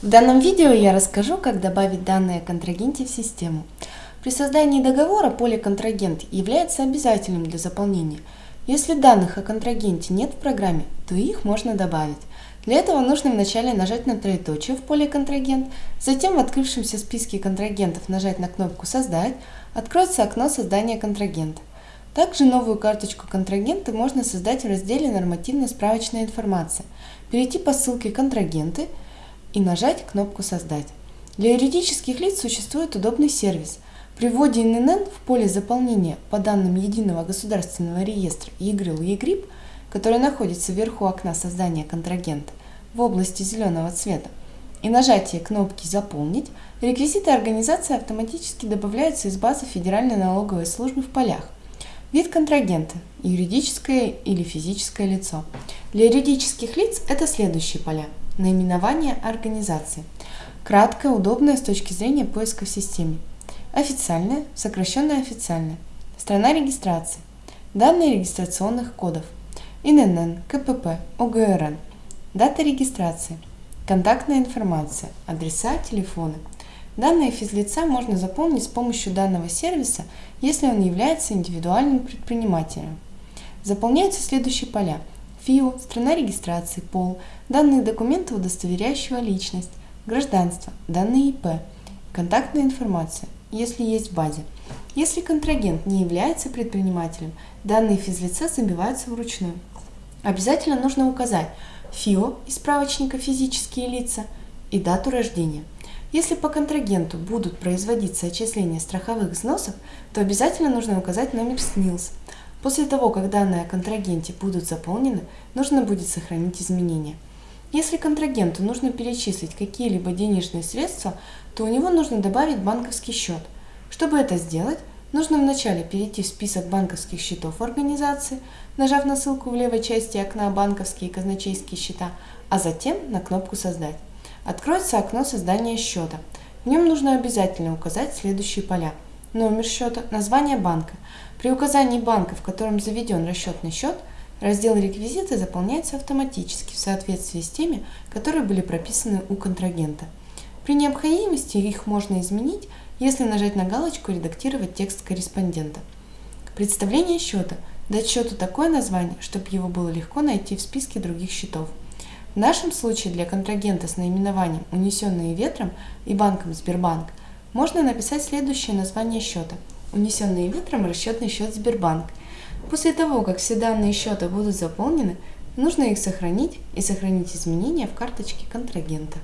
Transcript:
В данном видео я расскажу, как добавить данные о контрагенте в систему. При создании договора поле «Контрагент» является обязательным для заполнения. Если данных о контрагенте нет в программе, то их можно добавить. Для этого нужно вначале нажать на троеточие в поле «Контрагент», затем в открывшемся списке контрагентов нажать на кнопку «Создать», откроется окно создания контрагента. Также новую карточку контрагента можно создать в разделе «Нормативно-справочная информация», перейти по ссылке «Контрагенты» и нажать кнопку «Создать». Для юридических лиц существует удобный сервис. При вводе ИНН в поле заполнения по данным Единого государственного реестра ЕГРЮЛ ЕГРИП, который находится вверху окна создания контрагента в области зеленого цвета, и нажатие кнопки «Заполнить», реквизиты организации автоматически добавляются из базы Федеральной налоговой службы в полях. Вид контрагента – юридическое или физическое лицо. Для юридических лиц это следующие поля. Наименование организации. Краткое, удобное с точки зрения поиска в системе. Официальное, сокращенное официальное. Страна регистрации. Данные регистрационных кодов. ИНН, КПП, ОГРН. Дата регистрации. Контактная информация. Адреса, телефоны. Данные физлица можно заполнить с помощью данного сервиса, если он является индивидуальным предпринимателем. Заполняются следующие поля. ФИО, страна регистрации, пол, данные документа, удостоверяющего личность, гражданство, данные ИП, контактная информация, если есть в базе. Если контрагент не является предпринимателем, данные физлица забиваются вручную. Обязательно нужно указать ФИО из справочника «Физические лица» и дату рождения – если по контрагенту будут производиться отчисления страховых взносов, то обязательно нужно указать номер СНИЛС. После того, как данные о контрагенте будут заполнены, нужно будет сохранить изменения. Если контрагенту нужно перечислить какие-либо денежные средства, то у него нужно добавить банковский счет. Чтобы это сделать, нужно вначале перейти в список банковских счетов организации, нажав на ссылку в левой части окна «Банковские и казначейские счета», а затем на кнопку «Создать». Откроется окно создания счета. В нем нужно обязательно указать следующие поля. Номер счета, название банка. При указании банка, в котором заведен расчетный счет, раздел «Реквизиты» заполняется автоматически в соответствии с теми, которые были прописаны у контрагента. При необходимости их можно изменить, если нажать на галочку «Редактировать текст корреспондента». Представление счета. Дать счету такое название, чтобы его было легко найти в списке других счетов. В нашем случае для контрагента с наименованием «Унесенные ветром» и банком Сбербанк можно написать следующее название счета «Унесенные ветром расчетный счет Сбербанк». После того, как все данные счета будут заполнены, нужно их сохранить и сохранить изменения в карточке контрагента.